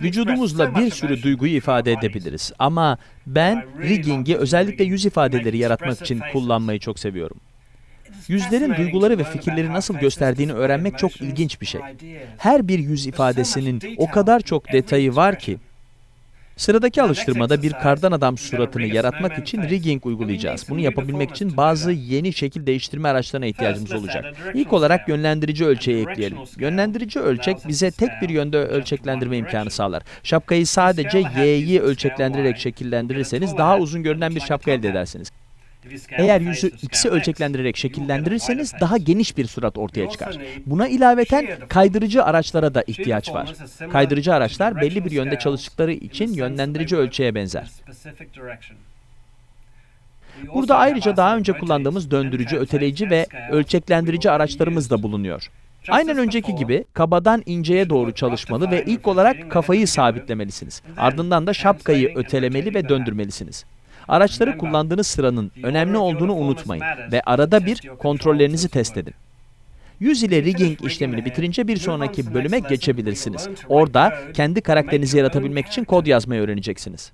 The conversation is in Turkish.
Vücudumuzla bir sürü duyguyu ifade edebiliriz ama ben rigging'i özellikle yüz ifadeleri yaratmak için kullanmayı çok seviyorum. Yüzlerin duyguları ve fikirleri nasıl gösterdiğini öğrenmek çok ilginç bir şey. Her bir yüz ifadesinin o kadar çok detayı var ki. Sıradaki alıştırmada bir kardan adam suratını yaratmak için rigging uygulayacağız. Bunu yapabilmek için bazı yeni şekil değiştirme araçlarına ihtiyacımız olacak. İlk olarak yönlendirici ölçeği ekleyelim. Yönlendirici ölçek bize tek bir yönde ölçeklendirme imkanı sağlar. Şapkayı sadece y'yi ölçeklendirerek şekillendirirseniz daha uzun görünen bir şapka elde edersiniz. Eğer yüzü x'i ölçeklendirerek şekillendirirseniz daha geniş bir surat ortaya çıkar. Buna ilaveten kaydırıcı araçlara da ihtiyaç var. Kaydırıcı araçlar belli bir yönde çalıştıkları için yönlendirici ölçeğe benzer. Burada ayrıca daha önce kullandığımız döndürücü, öteleyici ve ölçeklendirici araçlarımız da bulunuyor. Aynen önceki gibi kabadan inceye doğru çalışmalı ve ilk olarak kafayı sabitlemelisiniz. Ardından da şapkayı ötelemeli ve döndürmelisiniz. Araçları kullandığınız sıranın önemli olduğunu unutmayın ve arada bir kontrollerinizi test edin. Yüz ile rigging işlemini bitirince bir sonraki bölüme geçebilirsiniz. Orada kendi karakterinizi yaratabilmek için kod yazmayı öğreneceksiniz.